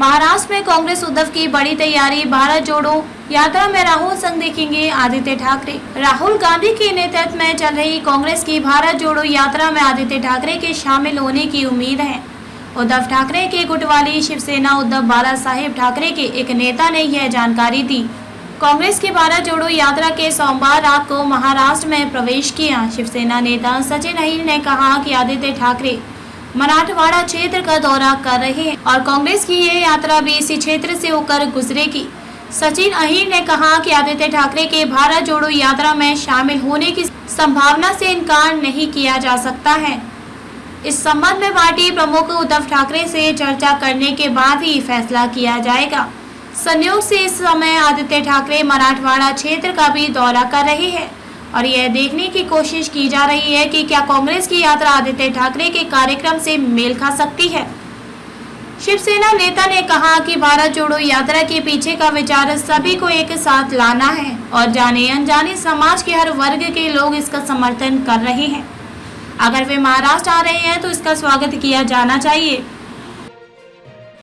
महाराष्ट्र में कांग्रेस उद्धव की बड़ी तैयारी भारत जोड़ो, यात्रा में राहुल संघ देखेंगे आदित्य ठाकरे। राहुल गांधी के नेतृत्व में चल रही कांग्रेस की भारत जोड़ो यात्रा में आदित्य ठाकरे के शामिल होने की उम्मीद है। उद्धव ठाकरे के गुट वाली शिवसेना उद्धव बाला साहेब ठाकरे के एक नेता ने यह जानकारी दी। कांग्रेस की भारत जोड़ो यात्रा के सोमवार रात को महाराष्ट्र में प्रवेश किया। शिवसेना नेता सचिन अहिर ने कहा कि आदित्य ठाकरे मराठवाड़ा क्षेत्र का दौरा कर रहे हैं और कांग्रेस की ये यात्रा भी इसी क्षेत्र से होकर गुजरेगी। सचिन अहिर ने कहा कि आदित्य ठाकरे के भारत जोड़ो यात्रा में शामिल होने की संभावना से इनकार नहीं किया जा सकता है। इस संबंध में पार्टी प्रमुख उद्धव ठाकरे से चर्चा करने के बाद ही फैसला किया जाएगा। संयोग से इस समय आदित्य ठाकरे मराठवाड़ा क्षेत्र का भी दौरा कर रहे हैं। और यह देखने की कोशिश की जा रही है कि क्या कांग्रेस की यात्रा आदित्य ठाकरे के कार्यक्रम से मेल खा सकती है? शिवसेना नेता ने कहा कि भारत जोड़ो यात्रा के पीछे का विचार सभी को एक साथ लाना है और जाने अनजाने समाज के हर वर्ग के लोग इसका समर्थन कर रहे हैं। अगर वे महाराष्ट्र आ रहे हैं तो इसका स्वागत किया जाना चाहिए।